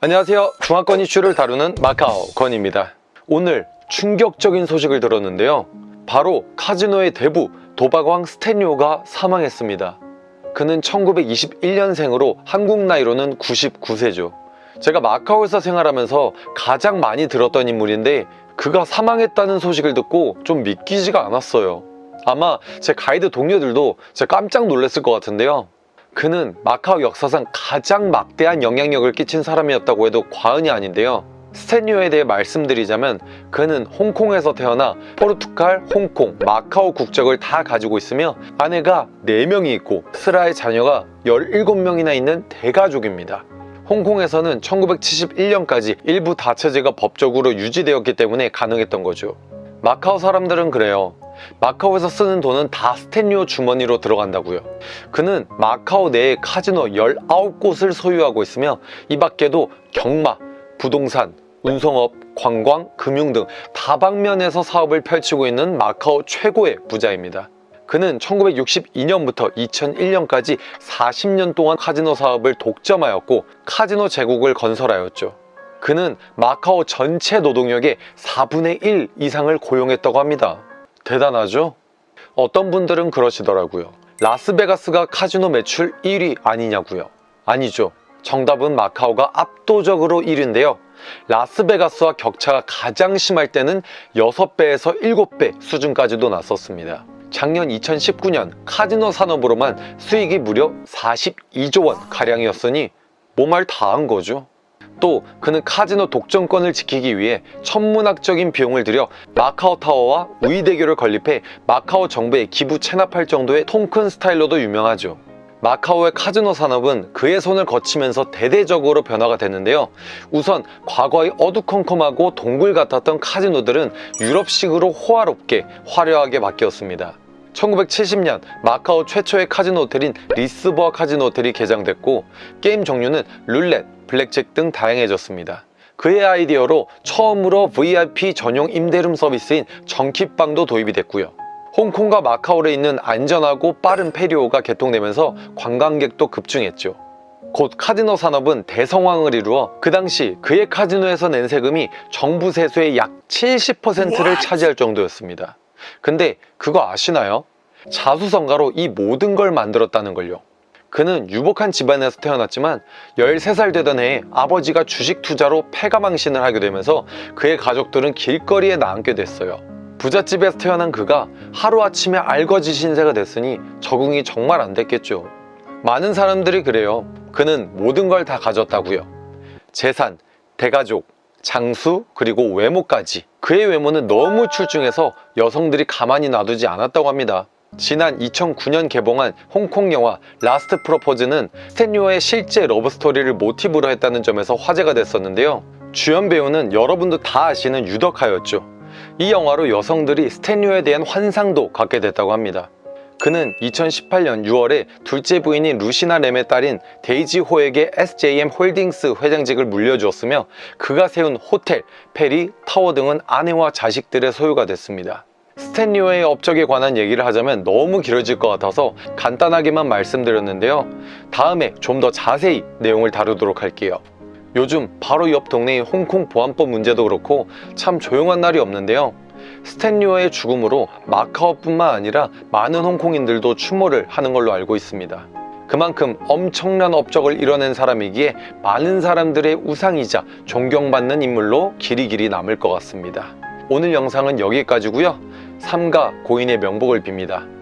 안녕하세요. 중화권 이슈를 다루는 마카오 건입니다. 오늘 충격적인 소식을 들었는데요. 바로 카지노의 대부 도박왕 스탠리오가 사망했습니다. 그는 1921년생으로 한국 나이로는 99세죠. 제가 마카오에서 생활하면서 가장 많이 들었던 인물인데 그가 사망했다는 소식을 듣고 좀 믿기지가 않았어요. 아마 제 가이드 동료들도 진짜 깜짝 놀랐을 것 같은데요. 그는 마카오 역사상 가장 막대한 영향력을 끼친 사람이었다고 해도 과언이 아닌데요. 스탠리오에 대해 말씀드리자면 그는 홍콩에서 태어나 포르투갈, 홍콩, 마카오 국적을 다 가지고 있으며 아내가 4명이 있고 스라의 자녀가 17명이나 있는 대가족입니다. 홍콩에서는 1971년까지 일부 다처제가 법적으로 유지되었기 때문에 가능했던 거죠. 마카오 사람들은 그래요. 마카오에서 쓰는 돈은 다 스탠리오 주머니로 들어간다고요. 그는 마카오 내에 카지노 19곳을 소유하고 있으며 이 밖에도 경마, 부동산, 운송업, 관광, 금융 등 다방면에서 사업을 펼치고 있는 마카오 최고의 부자입니다. 그는 1962년부터 2001년까지 40년 동안 카지노 사업을 독점하였고 카지노 제국을 건설하였죠. 그는 마카오 전체 노동력의 4분의 1 이상을 고용했다고 합니다. 대단하죠? 어떤 분들은 그러시더라고요. 라스베가스가 카지노 매출 1위 아니냐고요. 아니죠. 정답은 마카오가 압도적으로 1위인데요. 라스베가스와 격차가 가장 심할 때는 6배에서 7배 수준까지도 났었습니다. 작년 2019년 카지노 산업으로만 수익이 무려 42조 원 가량이었으니 뭐 말 다 한 거죠. 또 그는 카지노 독점권을 지키기 위해 천문학적인 비용을 들여 마카오 타워와 우의대교를 건립해 마카오 정부에 기부 채납할 정도의 통큰 스타일로도 유명하죠. 마카오의 카지노 산업은 그의 손을 거치면서 대대적으로 변화가 됐는데요. 우선 과거의 어두컴컴하고 동굴 같았던 카지노들은 유럽식으로 호화롭게 화려하게 바뀌었습니다. 1970년 마카오 최초의 카지노 호텔인 리스보아 카지노 호텔이 개장됐고 게임 종류는 룰렛, 블랙잭 등 다양해졌습니다. 그의 아이디어로 처음으로 VIP 전용 임대룸 서비스인 정키방도 도입이 됐고요. 홍콩과 마카오에 있는 안전하고 빠른 페리오가 개통되면서 관광객도 급증했죠. 곧 카지노 산업은 대성황을 이루어 그 당시 그의 카지노에서 낸 세금이 정부 세수의 약 70%를 차지할 정도였습니다. 근데 그거 아시나요? 자수성가로 이 모든 걸 만들었다는 걸요. 그는 유복한 집안에서 태어났지만 13살 되던 해에 아버지가 주식 투자로 패가망신을 하게 되면서 그의 가족들은 길거리에 나앉게 됐어요. 부잣집에서 태어난 그가 하루아침에 알거지 신세가 됐으니 적응이 정말 안 됐겠죠. 많은 사람들이 그래요. 그는 모든 걸 다 가졌다고요. 재산, 대가족, 장수, 그리고 외모까지. 그의 외모는 너무 출중해서 여성들이 가만히 놔두지 않았다고 합니다. 지난 2009년 개봉한 홍콩 영화 라스트 프로포즈는 스탠리 호의 실제 러브스토리를 모티브로 했다는 점에서 화제가 됐었는데요. 주연 배우는 여러분도 다 아시는 유덕화였죠. 이 영화로 여성들이 스탠리 호에 대한 환상도 갖게 됐다고 합니다. 그는 2018년 6월에 둘째 부인인 루시나 램의 딸인 데이지 호에게 SJM 홀딩스 회장직을 물려주었으며 그가 세운 호텔, 페리, 타워 등은 아내와 자식들의 소유가 됐습니다. 스탠리 호의 업적에 관한 얘기를 하자면 너무 길어질 것 같아서 간단하게만 말씀드렸는데요. 다음에 좀 더 자세히 내용을 다루도록 할게요. 요즘 바로 옆 동네의 홍콩 보안법 문제도 그렇고 참 조용한 날이 없는데요. 스탠리오의 죽음으로 마카오뿐만 아니라 많은 홍콩인들도 추모를 하는 걸로 알고 있습니다. 그만큼 엄청난 업적을 이뤄낸 사람이기에 많은 사람들의 우상이자 존경받는 인물로 길이 길이 남을 것 같습니다. 오늘 영상은 여기까지고요. 삼가 고인의 명복을 빕니다.